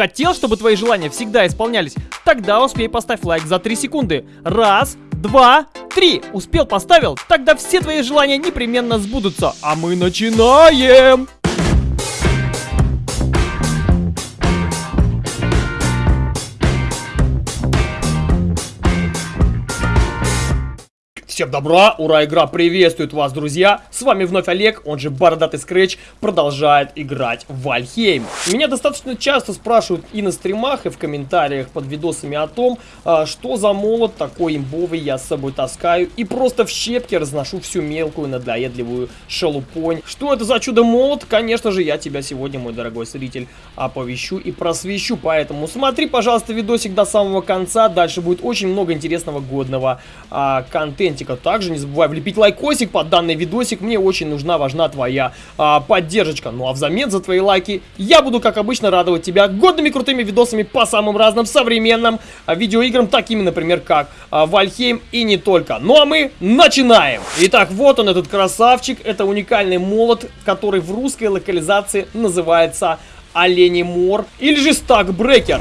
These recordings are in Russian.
Хотел, чтобы твои желания всегда исполнялись? Тогда успей поставь лайк за 3 секунды. Раз, два, три. Успел, поставил? Тогда все твои желания непременно сбудутся. А мы начинаем! Всем добра, ура, игра приветствует вас, друзья! С вами вновь Олег, он же Бородатый Скретч, продолжает играть в Вальхейм. Меня достаточно часто спрашивают и на стримах, и в комментариях под видосами о том, а, что за молот такой имбовый я с собой таскаю, и просто в щепки разношу всю мелкую надоедливую шелупонь. Что это за чудо-молот? Конечно же, я тебя сегодня, мой дорогой зритель, оповещу и просвещу, поэтому смотри, пожалуйста, видосик до самого конца, дальше будет очень много интересного годного а, контентика лайка. Также не забывай влепить лайкосик под данный видосик. Мне очень нужна, важна твоя а, поддержка. Ну а взамен за твои лайки я буду, как обычно, радовать тебя годными крутыми видосами по самым разным современным а, видеоиграм, такими, например, как Вальхейм и не только. Ну а мы начинаем! Итак, вот он, этот красавчик. Это уникальный молот, который в русской локализации называется Оленей Мор или же Стакбрекер.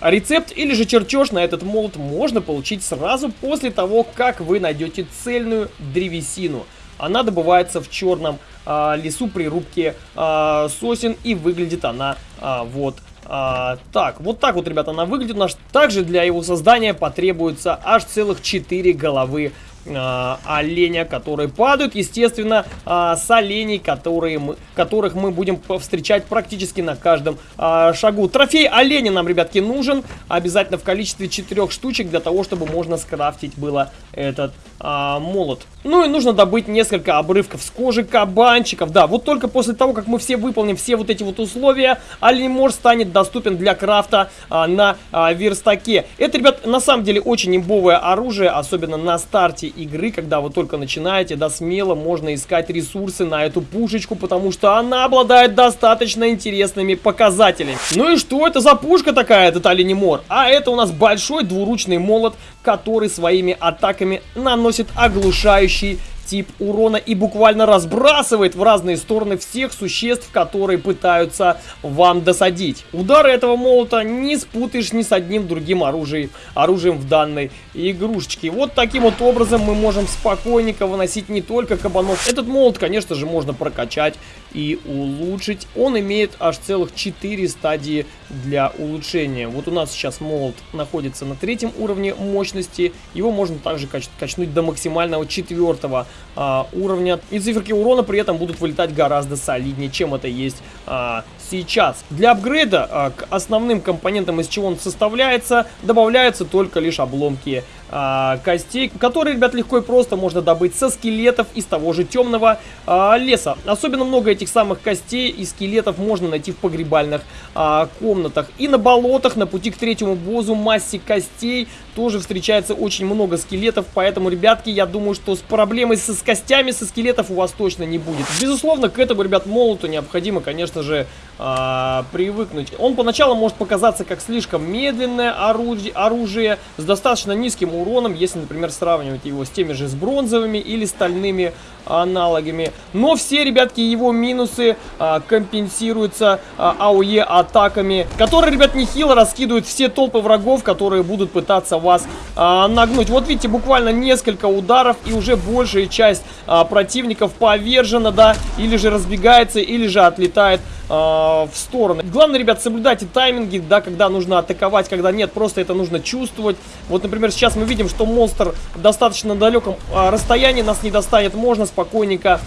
Рецепт или же чертеж на этот молот можно получить сразу после того, как вы найдете цельную древесину. Она добывается в черном а, лесу при рубке а, сосен и выглядит она а, вот а, так, вот так вот, ребята, она выглядит. Наш также для его создания потребуется аж целых 4 головы а, оленя, которые падают, естественно, а, с оленей, которые мы, которых мы будем встречать практически на каждом а, шагу. Трофей оленя нам, ребятки, нужен обязательно в количестве четырех штучек для того, чтобы можно скрафтить было этот а, молот. Ну и нужно добыть несколько обрывков с кожи кабанчиков. Да, вот только после того, как мы все выполним все вот эти вот условия, оленемор станет доступен для крафта а, на а, верстаке. Это, ребят, на самом деле очень имбовое оружие, особенно на старте игры, когда вы только начинаете, да, смело можно искать ресурсы на эту пушечку, потому что она обладает достаточно интересными показателями. Ну и что это за пушка такая, этот оленемор? А это у нас большой двуручный молот, который своими атаками наносит оглушающий тип урона и буквально разбрасывает в разные стороны всех существ, которые пытаются вам досадить. Удары этого молота не спутаешь ни с одним другим оружием, оружием в данной игрушечке. Вот таким вот образом мы можем спокойненько выносить не только кабанов. Этот молот, конечно же, можно прокачать и улучшить. Он имеет аж целых 4 стадии для улучшения. Вот у нас сейчас молот находится на третьем уровне мощности. Его можно также кач качнуть до максимального четвертого а, уровня. И циферки урона при этом будут вылетать гораздо солиднее, чем это есть а, сейчас. Для апгрейда а, к основным компонентам, из чего он составляется, добавляются только лишь обломки а, костей, которые, ребят, легко и просто можно добыть со скелетов из того же темного а, леса. Особенно много этих самых костей и скелетов можно найти в погребальных а, комнатах. И на болотах, на пути к третьему бозу, массе костей тоже встречается очень много скелетов, поэтому, ребятки, я думаю, что с проблемой со, с костями, со скелетов у вас точно не будет. Безусловно, к этому, ребят, молоту необходимо, конечно же, а, привыкнуть. Он поначалу может показаться как слишком медленное орудие, оружие с достаточно низким уроном, если, например, сравнивать его с теми же с бронзовыми или стальными аналогами. Но все, ребятки, его минусы а, компенсируются а, АОЕ атаками, которые, ребят, нехило раскидывают все толпы врагов, которые будут пытаться вас а, нагнуть. Вот видите, буквально несколько ударов, и уже большая часть а, противников повержена, да, или же разбегается, или же отлетает в стороны. Главное, ребят, соблюдайте тайминги, да, когда нужно атаковать, когда нет, просто это нужно чувствовать. Вот, например, сейчас мы видим, что монстр достаточно далеком а, расстоянии нас не достанет, можно спокойненько а,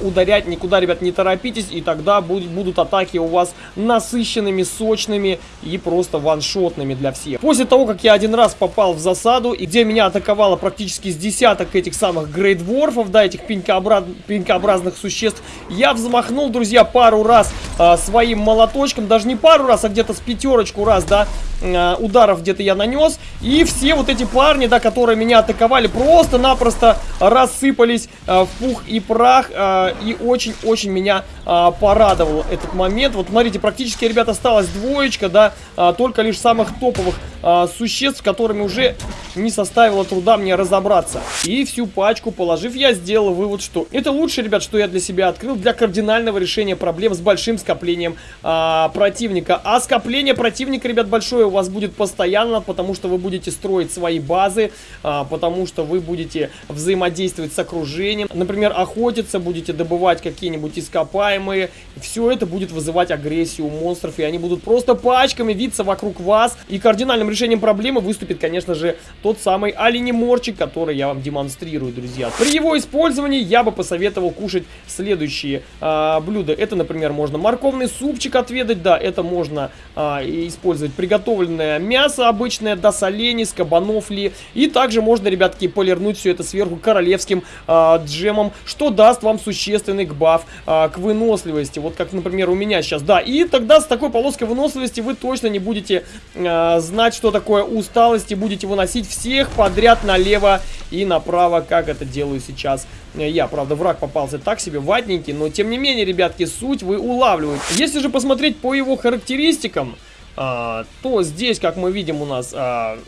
ударять, никуда, ребят, не торопитесь, и тогда будет, будут атаки у вас насыщенными, сочными и просто ваншотными для всех. После того, как я один раз попал в засаду, и где меня атаковало практически с десяток этих самых грейдворфов, да, этих пенькообраз... пенькообразных существ, я взмахнул, друзья, пару раз а, своим молоточком, даже не пару раз, а где-то с пятерочку раз, да, э, ударов где-то я нанес. И все вот эти парни, да, которые меня атаковали, просто-напросто рассыпались э, в пух и прах. Э, и очень-очень меня э, порадовал этот момент. Вот смотрите, практически, ребята, осталась двоечка, да, э, только лишь самых топовых э, существ, которыми уже не составило труда мне разобраться. И всю пачку положив, я сделал вывод, что это лучше, ребят, что я для себя открыл для кардинального решения проблем с большим скоплением а, противника. А скопление противника, ребят, большое у вас будет постоянно, потому что вы будете строить свои базы, а, потому что вы будете взаимодействовать с окружением. Например, охотиться, будете добывать какие-нибудь ископаемые. Все это будет вызывать агрессию у монстров, и они будут просто пачками виться вокруг вас. И кардинальным решением проблемы выступит, конечно же, тот самый оленеморчик, который я вам демонстрирую, друзья. При его использовании я бы посоветовал кушать следующие а, блюда. Это, например, можно морковный супчик отведать, да, это можно а, использовать приготовленное мясо обычное, до солений, с кабанов ли. И также можно, ребятки, полирнуть все это сверху королевским а, джемом, что даст вам существенный гбаф а, к выносливости. Вот как, например, у меня сейчас, да. И тогда с такой полоской выносливости вы точно не будете а, знать, что такое усталость, и будете выносить всех подряд налево и направо, как это делаю сейчас я. Правда, враг попался так себе, ватненький, но тем не менее, ребятки, суть вы улавливаете. Если же посмотреть по его характеристикам, то здесь, как мы видим, у нас... А,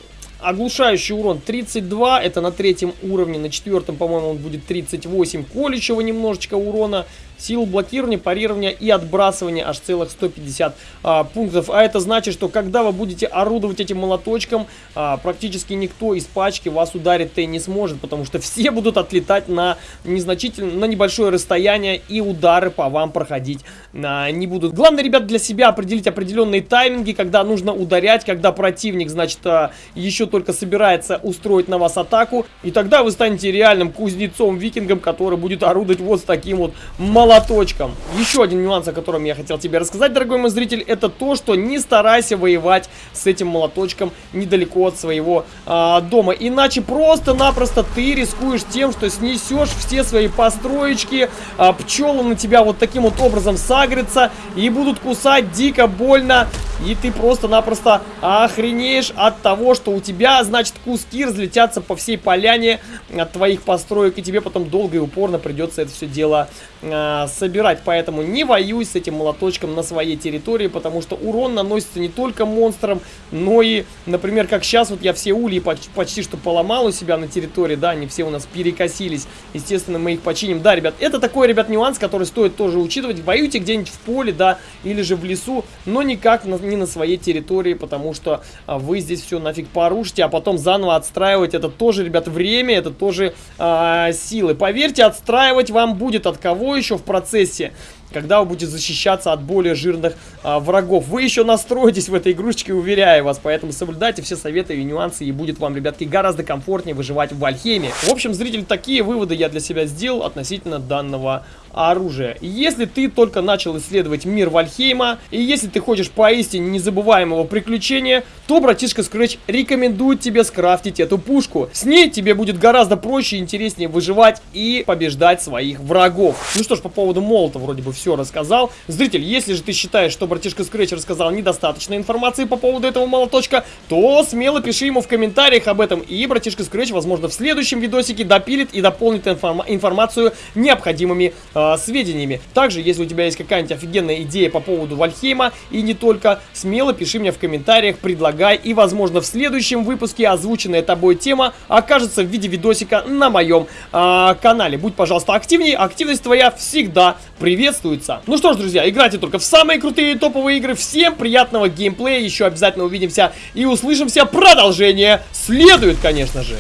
Оглушающий урон 32, это на третьем уровне, на четвертом, по-моему, он будет 38 колющего немножечко урона. Силу блокирования, парирования и отбрасывания аж целых 150 а, пунктов. А это значит, что когда вы будете орудовать этим молоточком, а, практически никто из пачки вас ударить-то и не сможет, потому что все будут отлетать на незначительно, на небольшое расстояние и удары по вам проходить а, не будут. Главное, ребят, для себя определить определенные тайминги, когда нужно ударять, когда противник, значит, а, еще только собирается устроить на вас атаку, и тогда вы станете реальным кузнецом-викингом, который будет орудовать вот с таким вот молоточком молоточком. Еще один нюанс, о котором я хотел тебе рассказать, дорогой мой зритель, это то, что не старайся воевать с этим молоточком недалеко от своего а, дома. Иначе просто-напросто ты рискуешь тем, что снесешь все свои построечки, а, пчелы на тебя вот таким вот образом сагрятся и будут кусать дико больно. И ты просто-напросто охренеешь от того, что у тебя, значит, куски разлетятся по всей поляне от твоих построек, и тебе потом долго и упорно придется это все дело э, собирать. Поэтому не воюй с этим молоточком на своей территории, потому что урон наносится не только монстрам, но и, например, как сейчас, вот я все ульи почти, почти что поломал у себя на территории, да, они все у нас перекосились. Естественно, мы их починим. Да, ребят, это такой, ребят, нюанс, который стоит тоже учитывать. Воюйте где-нибудь в поле, да, или же в лесу, но никак на не на своей территории, потому что а, вы здесь все нафиг порушите, а потом заново отстраивать, это тоже, ребят, время, это тоже а, силы. Поверьте, отстраивать вам будет от кого еще в процессе когда вы будете защищаться от более жирных а, врагов. Вы еще настроитесь в этой игрушечке, уверяю вас, поэтому соблюдайте все советы и нюансы, и будет вам, ребятки, гораздо комфортнее выживать в Вальхеме. В общем, зритель, такие выводы я для себя сделал относительно данного оружия. Если ты только начал исследовать мир Вальхейма, и если ты хочешь поистине незабываемого приключения, то братишка Scratch рекомендует тебе скрафтить эту пушку. С ней тебе будет гораздо проще и интереснее выживать и побеждать своих врагов. Ну что ж, по поводу молота вроде бы все рассказал. Зритель, если же ты считаешь, что братишка Scratch рассказал недостаточно информации по поводу этого молоточка, то смело пиши ему в комментариях об этом, и братишка Scratch, возможно, в следующем видосике допилит и дополнит информ информацию необходимыми э, сведениями. Также, если у тебя есть какая-нибудь офигенная идея по поводу Вальхейма, и не только, смело пиши мне в комментариях, предлагай, и, возможно, в следующем выпуске озвученная тобой тема окажется в виде видосика на моем э, канале. Будь, пожалуйста, активнее, активность твоя всегда приветствуется. Ну что ж, друзья, играйте только в самые крутые топовые игры. Всем приятного геймплея, еще обязательно увидимся и услышимся. Продолжение следует, конечно же.